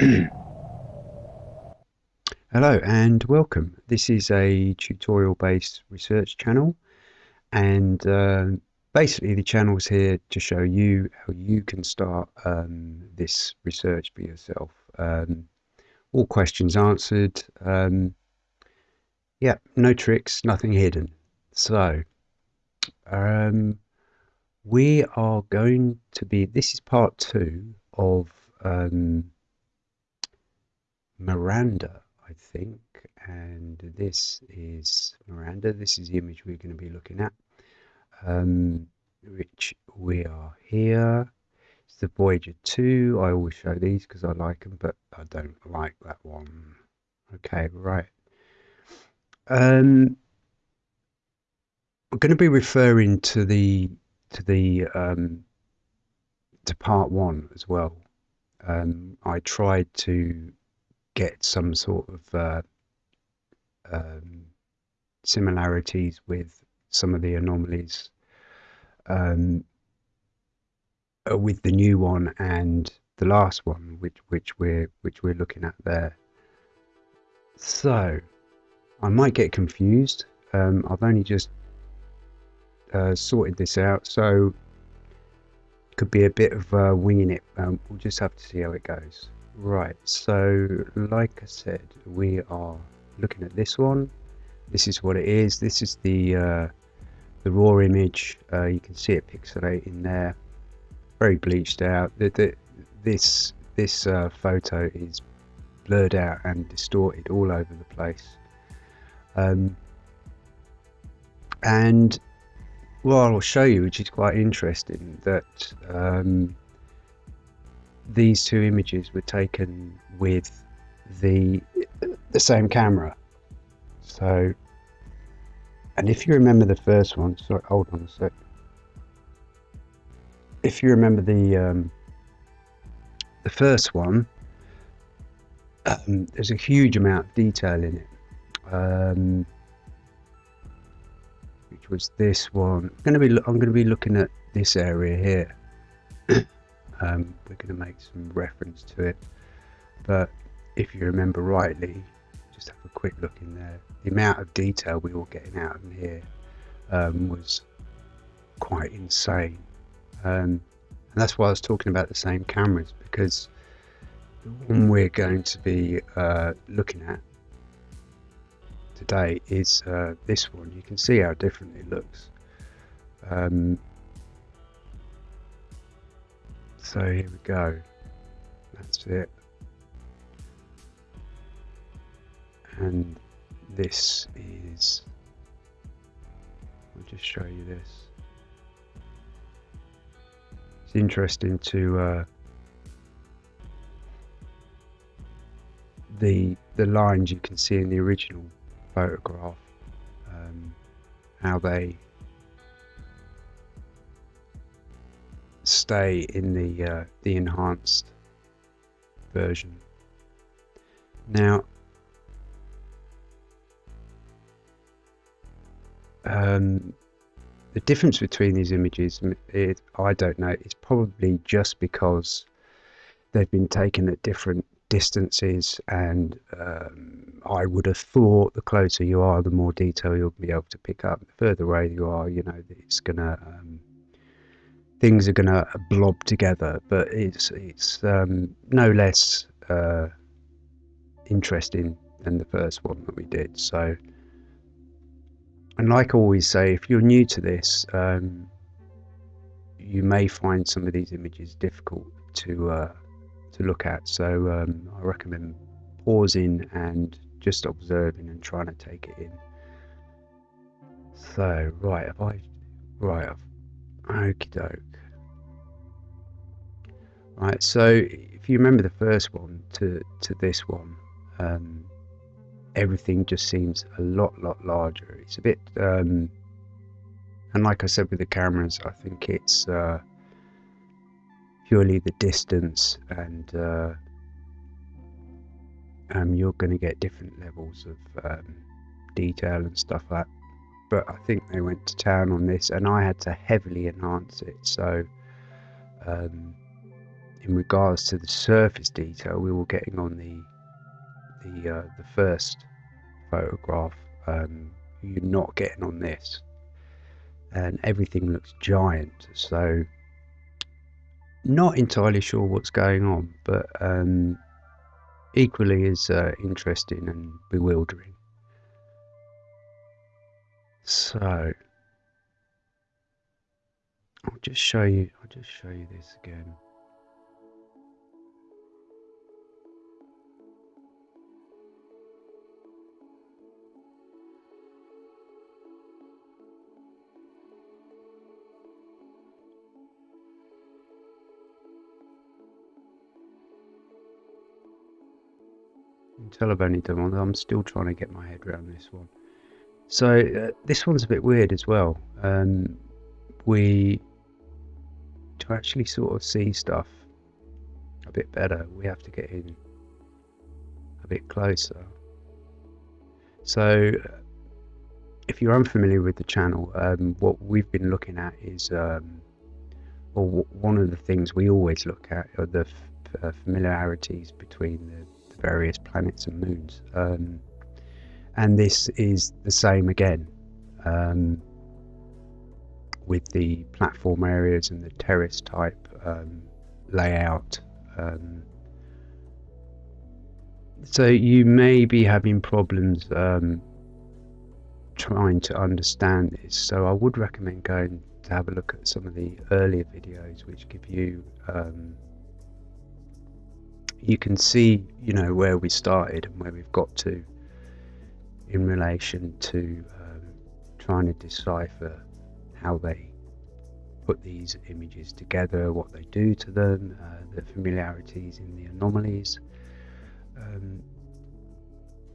Hello and welcome. This is a tutorial based research channel and uh, basically the channel is here to show you how you can start um, this research for yourself. Um, all questions answered. Um, yeah, no tricks, nothing hidden. So um, we are going to be, this is part two of um, Miranda, I think, and this is Miranda. This is the image we're going to be looking at, um, which we are here. It's the Voyager 2. I always show these because I like them, but I don't like that one. Okay, right. Um, we're going to be referring to the to the um, to part one as well. Um, I tried to get some sort of uh, um, similarities with some of the anomalies um, uh, with the new one and the last one, which which we're which we're looking at there. So I might get confused. Um, I've only just uh, sorted this out, so could be a bit of uh, winging it. Um, we'll just have to see how it goes. Right, so like I said, we are looking at this one. This is what it is. This is the uh, the raw image. Uh, you can see it pixelating there, very bleached out. The, the, this this uh, photo is blurred out and distorted all over the place. Um, and well, I'll show you, which is quite interesting, that um, these two images were taken with the the same camera. So, and if you remember the first one, sorry, hold on a sec. If you remember the um, the first one, um, there's a huge amount of detail in it. Um, which was this one. I'm going to be I'm going to be looking at this area here. Um, we're going to make some reference to it, but if you remember rightly, just have a quick look in there. The amount of detail we were getting out of here um, was quite insane, um, and that's why I was talking about the same cameras because the one we're going to be uh, looking at today is uh, this one. You can see how different it looks. Um, so here we go. That's it. And this is, I'll just show you this. It's interesting to uh, the the lines you can see in the original photograph, um, how they stay in the uh, the enhanced version. Now, um, the difference between these images, it, I don't know. It's probably just because they've been taken at different distances, and um, I would have thought the closer you are, the more detail you'll be able to pick up. The further away you are, you know, it's gonna um, things are going to blob together, but it's it's um, no less uh, interesting than the first one that we did. So, and like I always say, if you're new to this, um, you may find some of these images difficult to uh, to look at. So um, I recommend pausing and just observing and trying to take it in. So right, have I right? I've, okie doke. Right, so if you remember the first one to, to this one, um, everything just seems a lot, lot larger. It's a bit, um, and like I said with the cameras, I think it's uh, purely the distance and uh, um, you're going to get different levels of um, detail and stuff like that. But I think they went to town on this and I had to heavily enhance it. So um, in regards to the surface detail, we were getting on the the uh, the first photograph. Um, you're not getting on this, and everything looks giant. So, not entirely sure what's going on, but um, equally as uh, interesting and bewildering. So, I'll just show you. I'll just show you this again. Until I've only done one, I'm still trying to get my head around this one. So uh, this one's a bit weird as well. Um, we to actually sort of see stuff a bit better, we have to get in a bit closer. So, if you're unfamiliar with the channel, um, what we've been looking at is, um, or one of the things we always look at are the uh, familiarities between the, the, various planets and moons. Um, and this is the same again. Um, with the platform areas and the terrace type um, layout. Um, so you may be having problems um, trying to understand this. So I would recommend going to have a look at some of the earlier videos, which give you um, you can see you know where we started and where we've got to in relation to um, trying to decipher how they put these images together, what they do to them, uh, the familiarities in the anomalies. Um,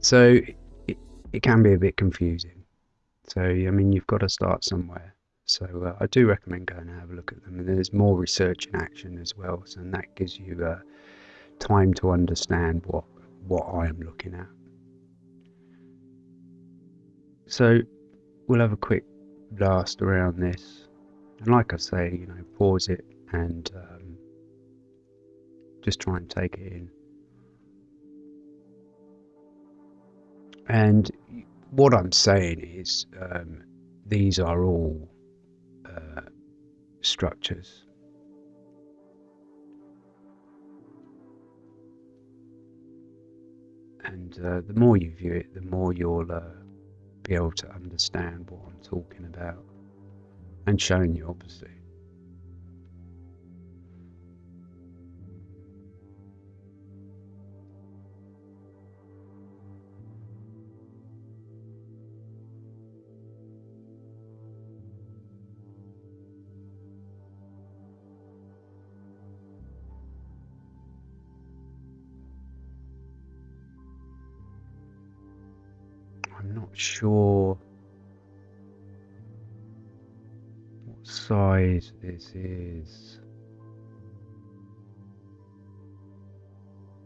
so it, it can be a bit confusing. So, I mean, you've got to start somewhere. So uh, I do recommend going and have a look at them. And there's more research in action as well, so, and that gives you uh, time to understand what what I am looking at. So we'll have a quick blast around this. And like I say, you know, pause it and um, just try and take it in. And what I'm saying is, um, these are all uh, structures. And uh, the more you view it, the more you'll uh, be able to understand what I'm talking about and showing you, obviously. Sure what size this is.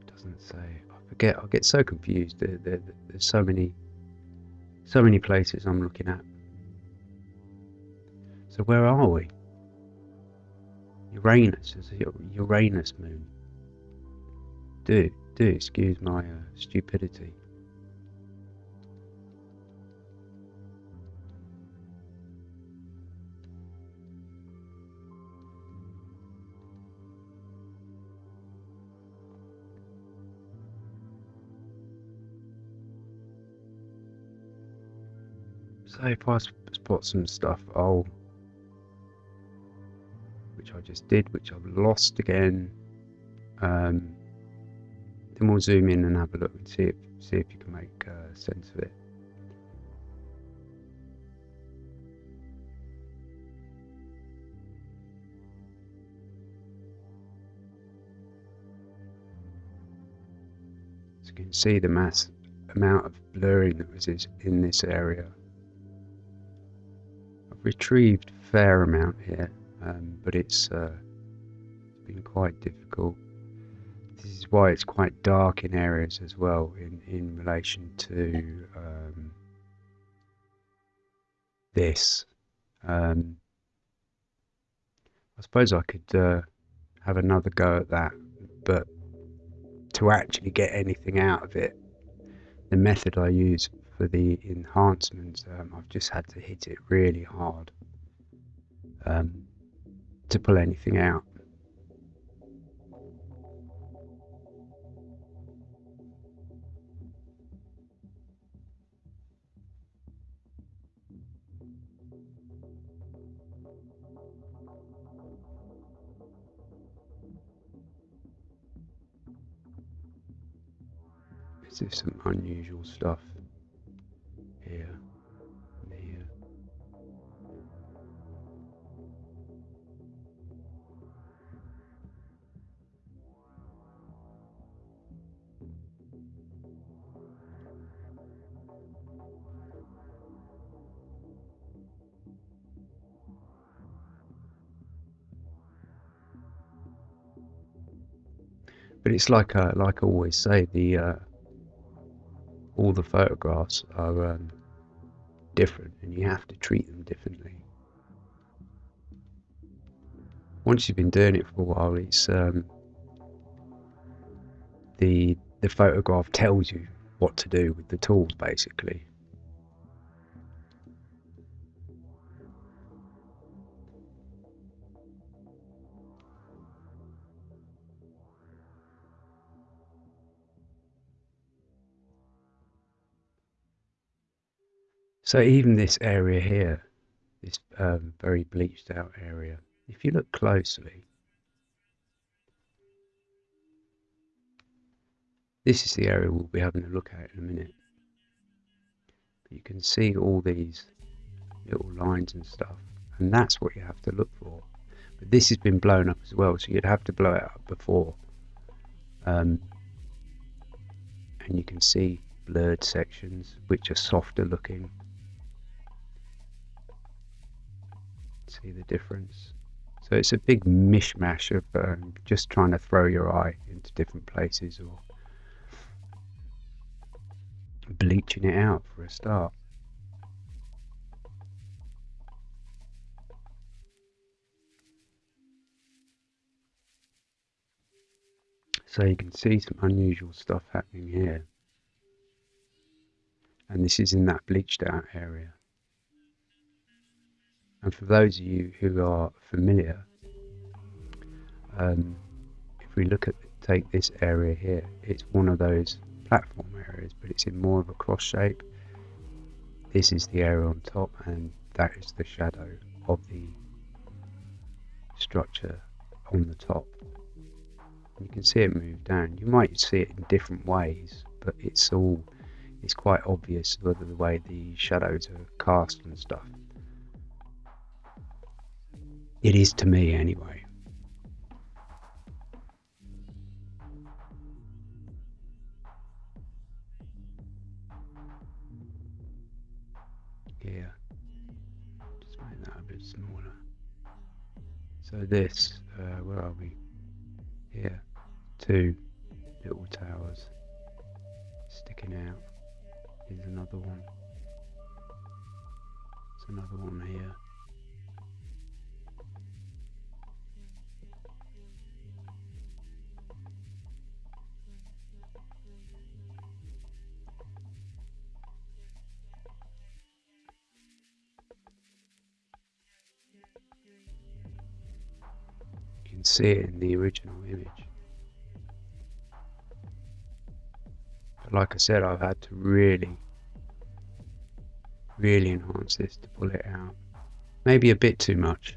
Doesn't say. I forget. I get so confused. There, there, there's so many, so many places I'm looking at. So where are we? Uranus is Uranus moon. Do do excuse my uh, stupidity. So if I spot some stuff, I'll, which I just did, which I've lost again, um, then we'll zoom in and have a look and see if see if you can make uh, sense of it. So you can see the mass amount of blurring that was in this area retrieved fair amount here, um, but it's, uh, been quite difficult. This is why it's quite dark in areas as well in, in relation to um, this. Um, I suppose I could uh, have another go at that. But to actually get anything out of it, the method I use for the enhancements, um, I've just had to hit it really hard um, to pull anything out. Some unusual stuff it's like I, like I always say, the uh, all the photographs are um, different and you have to treat them differently. Once you've been doing it for a while, it's um, the the photograph tells you what to do with the tools basically. So even this area here, this um, very bleached out area, if you look closely, this is the area we'll be having a look at in a minute. But you can see all these little lines and stuff, and that's what you have to look for. But this has been blown up as well, so you'd have to blow it up before. Um, and you can see blurred sections which are softer looking see the difference. So it's a big mishmash of um, just trying to throw your eye into different places or bleaching it out for a start. So you can see some unusual stuff happening here. And this is in that bleached out area. And for those of you who are familiar, um, if we look at take this area here, it's one of those platform areas, but it's in more of a cross shape. This is the area on top, and that is the shadow of the structure on the top. You can see it move down. You might see it in different ways, but it's all it's quite obvious whether the way the shadows are cast and stuff. It is to me, anyway. Yeah. Just make that a bit smaller. So this, uh, where are we? Here. Two little towers sticking out. Here's another one. There's another one here. See it in the original image. But like I said, I've had to really, really enhance this to pull it out. Maybe a bit too much.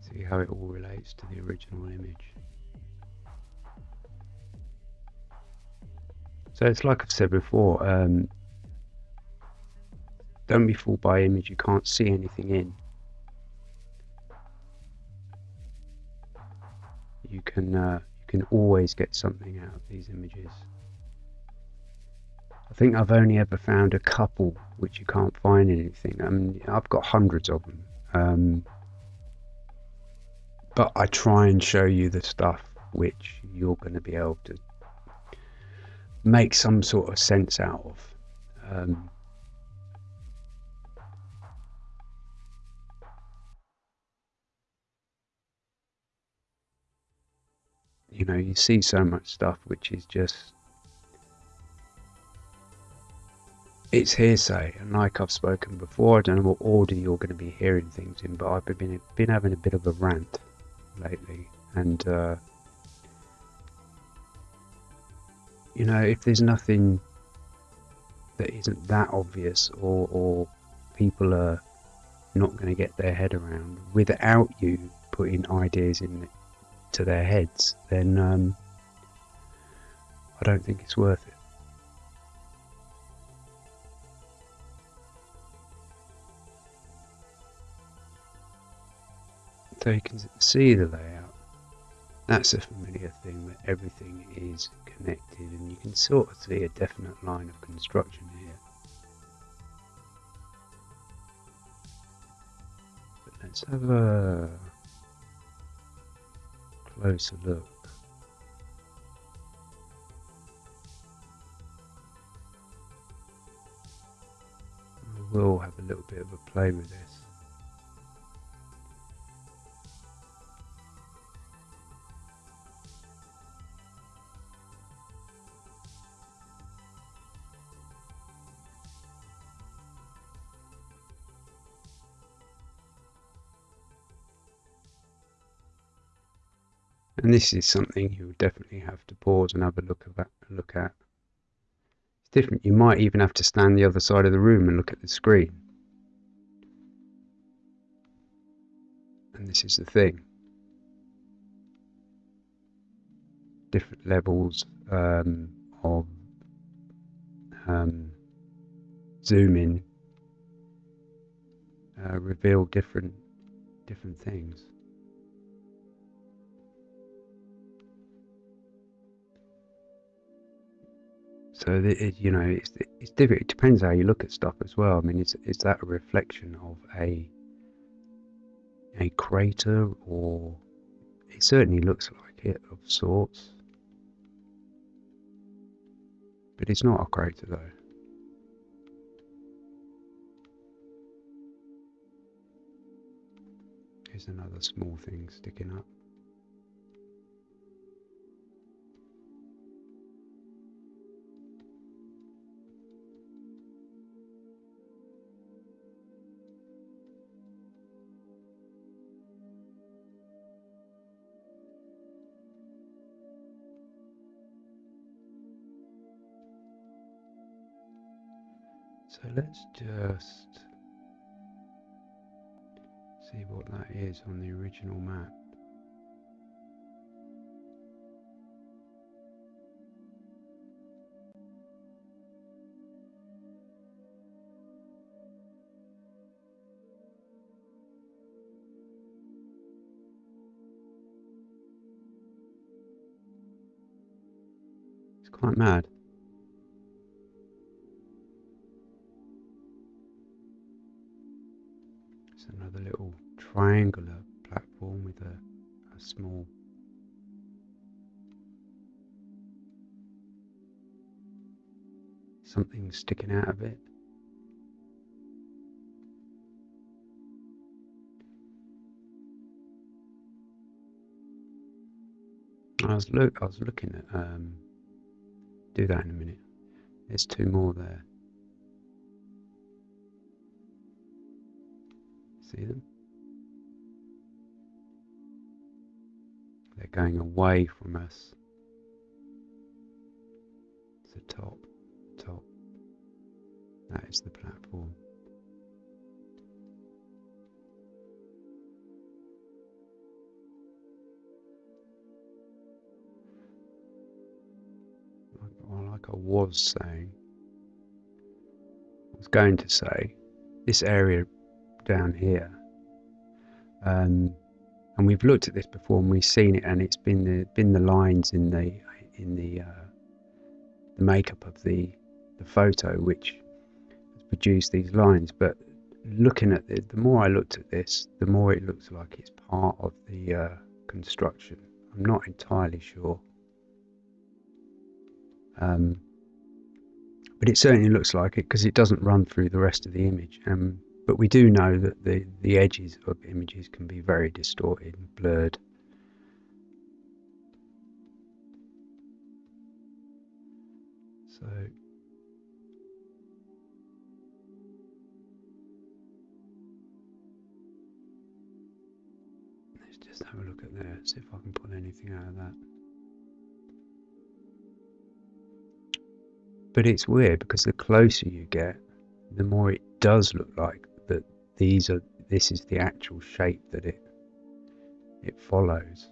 See how it all relates to the original image. So it's like I've said before, um, don't be fooled by image you can't see anything in. You can uh, you can always get something out of these images. I think I've only ever found a couple which you can't find anything. I mean, I've got hundreds of them. Um, but I try and show you the stuff which you're going to be able to make some sort of sense out of. Um, you know, you see so much stuff which is just it's hearsay, and like I've spoken before, I don't know what order you're going to be hearing things in, but I've been been having a bit of a rant lately, and uh, you know, if there's nothing that isn't that obvious, or or people are not going to get their head around without you putting ideas in to their heads, then um, I don't think it's worth it. So you can see the layout. That's a familiar thing where everything is connected and you can sort of see a definite line of construction here. But let's have a closer look. We will have a little bit of a play with this. And this is something you'll definitely have to pause and have a look at. Look at. It's different. You might even have to stand the other side of the room and look at the screen. And this is the thing. Different levels um, of um, zooming uh, reveal different different things. So it, you know, it's it's different. It depends how you look at stuff as well. I mean, is is that a reflection of a a crater, or it certainly looks like it of sorts, but it's not a crater though. Here's another small thing sticking up. So let's just see what that is on the original map. It's quite mad. Small something sticking out of it. I was look I was looking at um do that in a minute. There's two more there. See them? Going away from us. The top, top. That is the platform. Like I was saying, I was going to say, this area down here um, and we've looked at this before and we've seen it, and it's been the been the lines in the in the uh, the makeup of the the photo which has produced these lines. But looking at it, the more I looked at this, the more it looks like it's part of the uh, construction. I'm not entirely sure. Um, but it certainly looks like it because it doesn't run through the rest of the image. Um, but we do know that the, the edges of images can be very distorted and blurred. So let's just have a look at there, see if I can pull anything out of that. But it's weird because the closer you get, the more it does look like these are this is the actual shape that it it follows.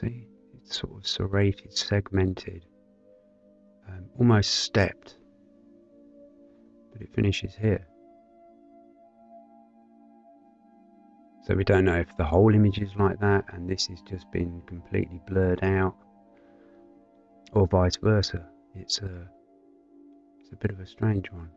See, it's sort of serrated, segmented, um, almost stepped, but it finishes here. So we don't know if the whole image is like that and this has just been completely blurred out, or vice versa. It's a, it's a bit of a strange one.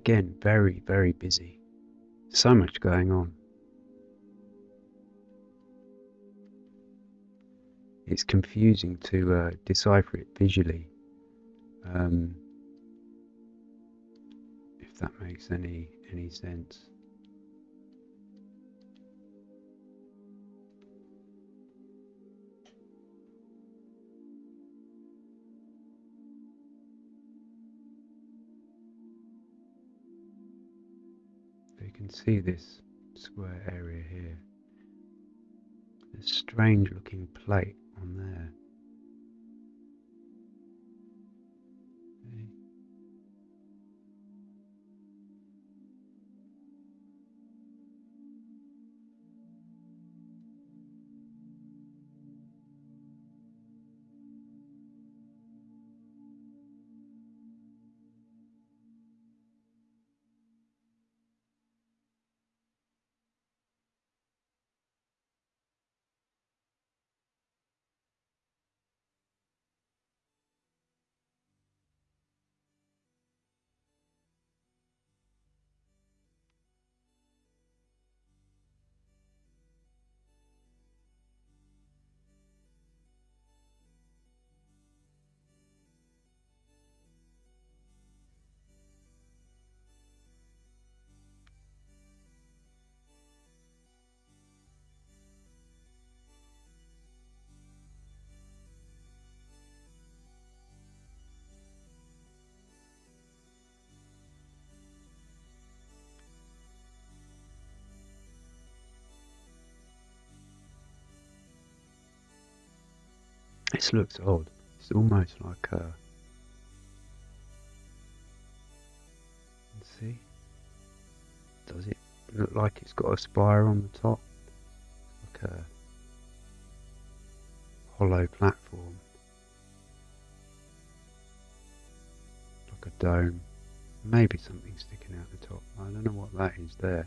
Again very very busy. So much going on. It's confusing to uh, decipher it visually um, if that makes any any sense see this square area here. This strange looking plate on there. This looks odd. It's almost like uh, a. see? Does it look like it's got a spire on the top? Like a hollow platform. Like a dome. Maybe something sticking out the top. I don't know what that is there.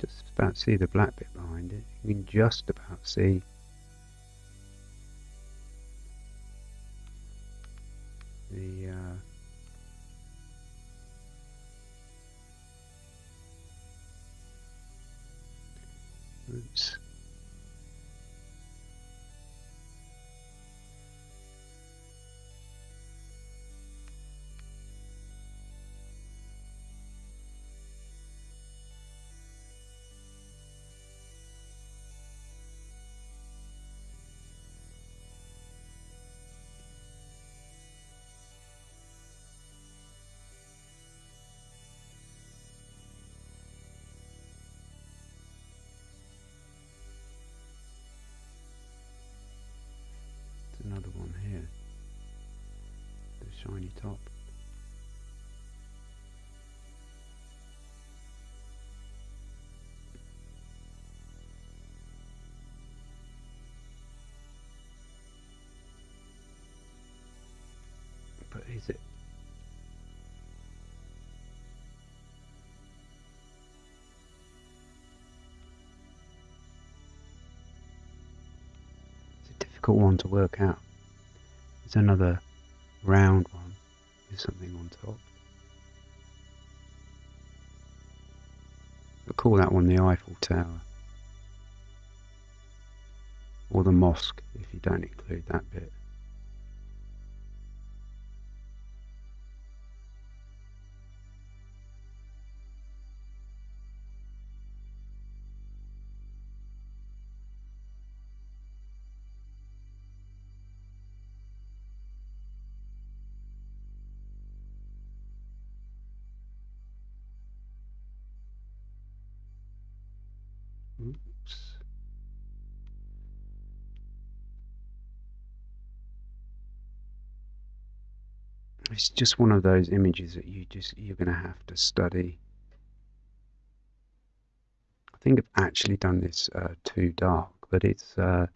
Just about see the black bit behind it. You can just about see another one here. The shiny top. But is it a difficult one to work out. There's another round one with something on top. We'll call that one the Eiffel Tower. Or the mosque if you don't include that bit. It's just one of those images that you just you're going to have to study. I think I've actually done this uh, too dark, but it's uh,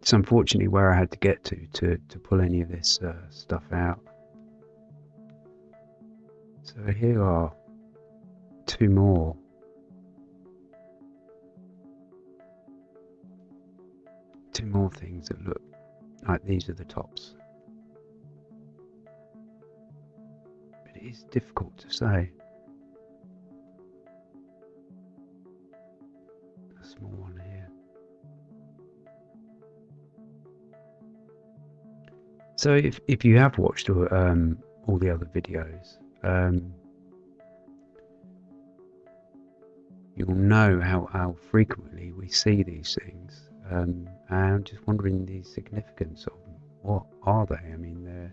it's unfortunately where I had to get to to to pull any of this uh, stuff out. So here are two more. Two more things that look like these are the tops. But it is difficult to say. A small one here. So if, if you have watched um, all the other videos, um, you'll know how, how frequently we see these things. Um, I'm just wondering the significance of them. What are they? I mean,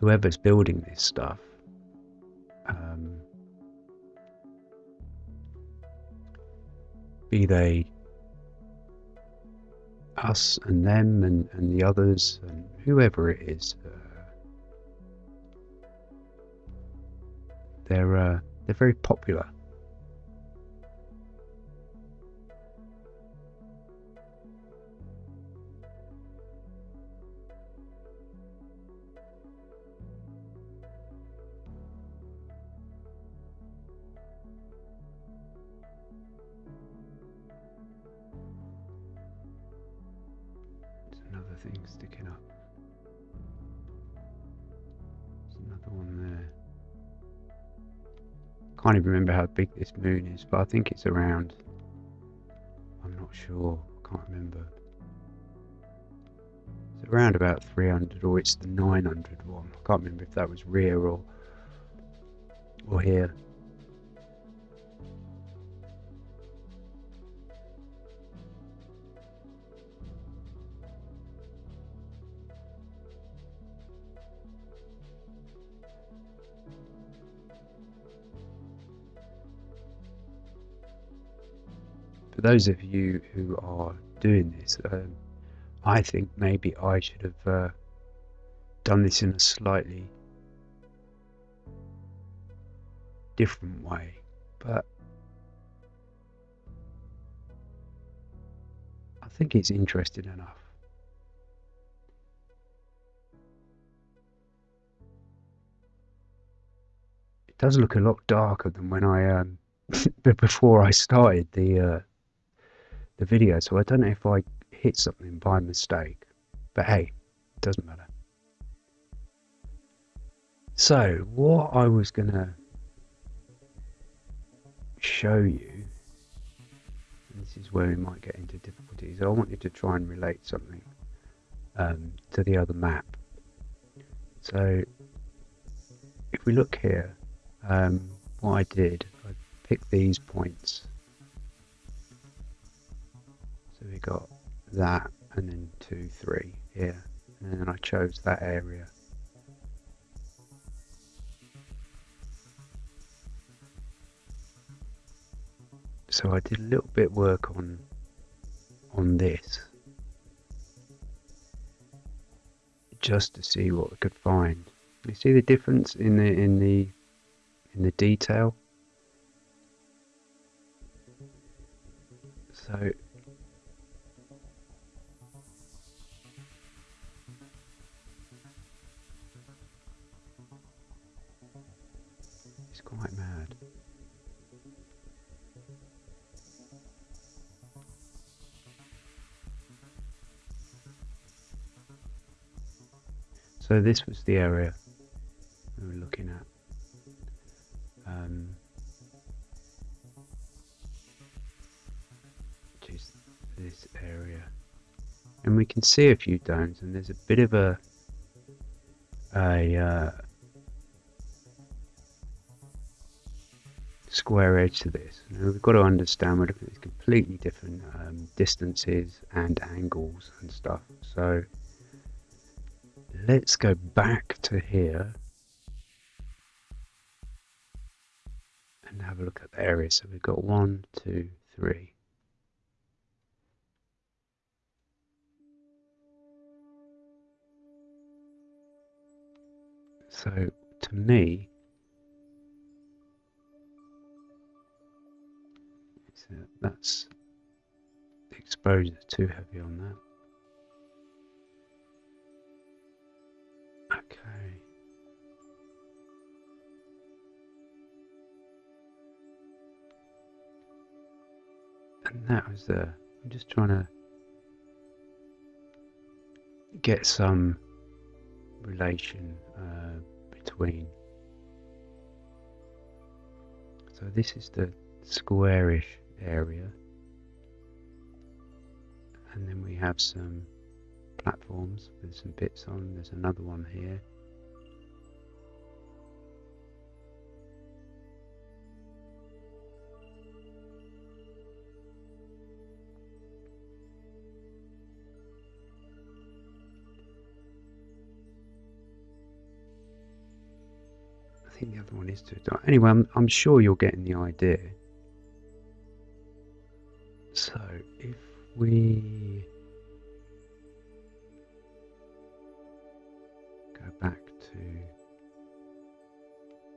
whoever's building this stuff, um, be they us and them and, and the others and whoever it is, uh, they're uh, they're very popular I can't even remember how big this moon is, but I think it's around. I'm not sure. I can't remember. It's around about 300, or it's the 900 one. I can't remember if that was rear or or here. For those of you who are doing this, um, I think maybe I should have uh, done this in a slightly different way, but I think it's interesting enough. it does look a lot darker than when I um before I started the uh, the video. So I don't know if I hit something by mistake, but hey, it doesn't matter. So what I was gonna show you, this is where we might get into difficulties. I wanted to try and relate something um, to the other map. So if we look here, um, what I did, I picked these points. We got that and then two, three here. And then I chose that area. So I did a little bit work on on this just to see what I could find. You see the difference in the in the in the detail. So So this was the area we were looking at. Um, is this area. And we can see a few domes and there's a bit of a a uh, square edge to this. Now we've got to understand we're looking at completely different um, distances and angles and stuff. So let's go back to here and have a look at the area. So we've got one, two, three. So to me, that's the exposure too heavy on that. That was the. I'm just trying to get some relation uh, between. So this is the squarish area, and then we have some platforms with some bits on. There's another one here. Think the other one is too dark. Anyway, I'm, I'm sure you're getting the idea. So, if we go back to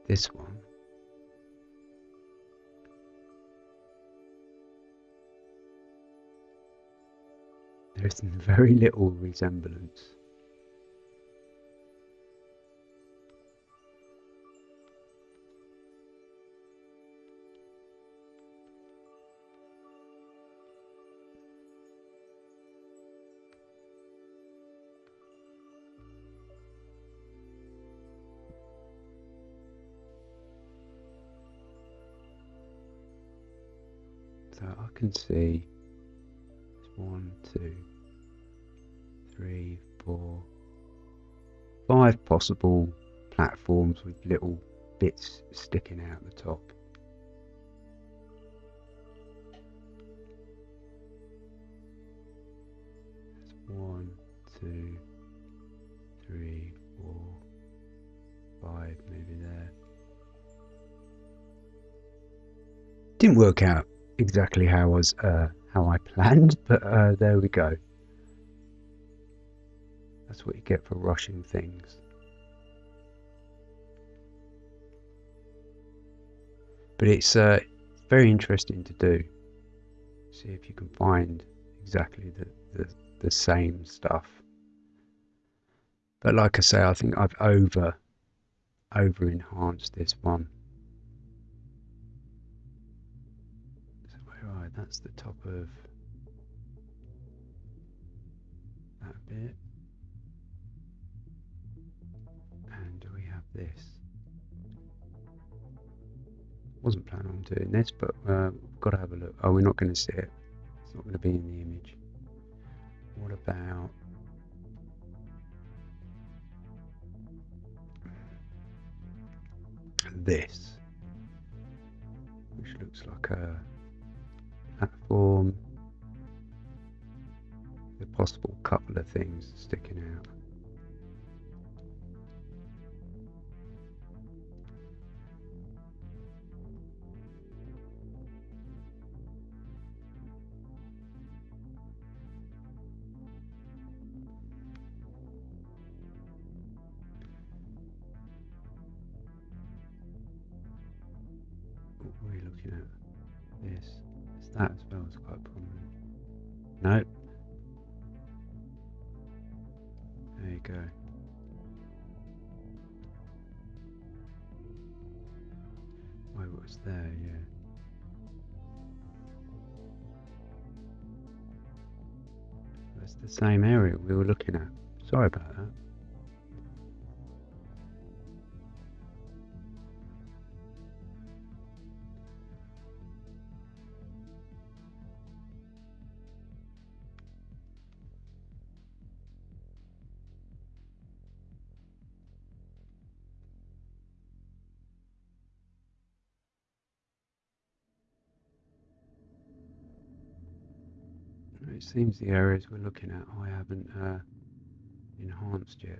this one. There's very little resemblance. Can see one, two, three, four, five possible platforms with little bits sticking out the top. That's one, two, three, four, five, maybe there. Didn't work out exactly how I was uh, how I planned, but uh, there we go. That's what you get for rushing things. But it's uh, very interesting to do. See if you can find exactly the, the, the same stuff. But like I say, I think I've over over enhanced this one that's the top of that bit. And do we have this. Wasn't planning on doing this, but uh, we've got to have a look. Oh, we're not going to see it. It's not going to be in the image. What about this? Which looks like a platform. A possible couple of things sticking out. That as well, is quite prominent. No. There you go. Oh, was there, yeah. That's the same area we were looking at. Sorry about that. Seems the areas we're looking at I haven't uh, enhanced yet.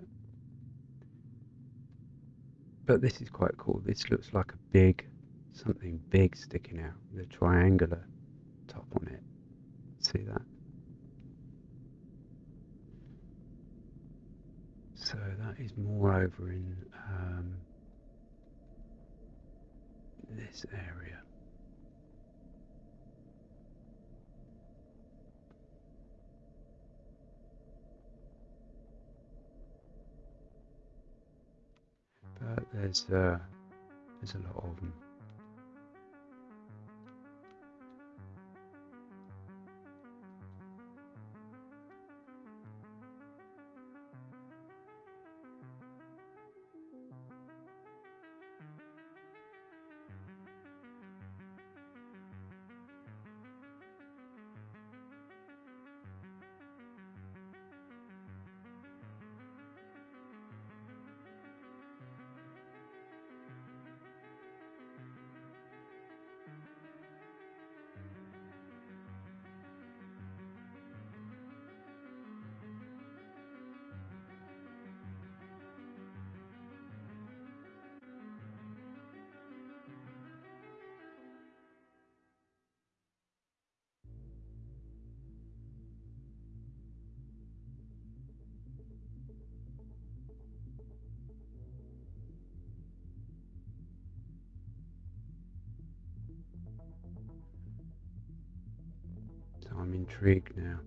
But this is quite cool. This looks like a big, something big sticking out the triangular top on it. See that? So that is more over in um, this area. There's uh, there's a lot of them. Intrigued now.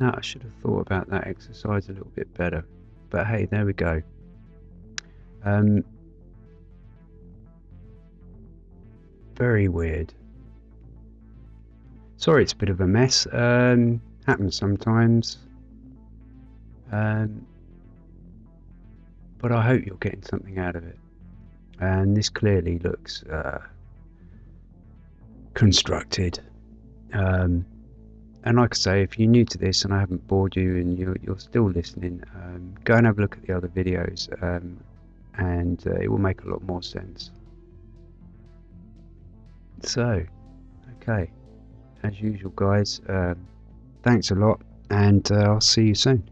Now I should have thought about that exercise a little bit better. But hey, there we go. Um, very weird. Sorry, it's a bit of a mess. Um, happens sometimes. Um, but I hope you're getting something out of it. And this clearly looks uh, constructed. Um, and like I say, if you're new to this and I haven't bored you and you're, you're still listening, um, go and have a look at the other videos um, and uh, it will make a lot more sense. So, okay, as usual, guys, um, thanks a lot, and uh, I'll see you soon.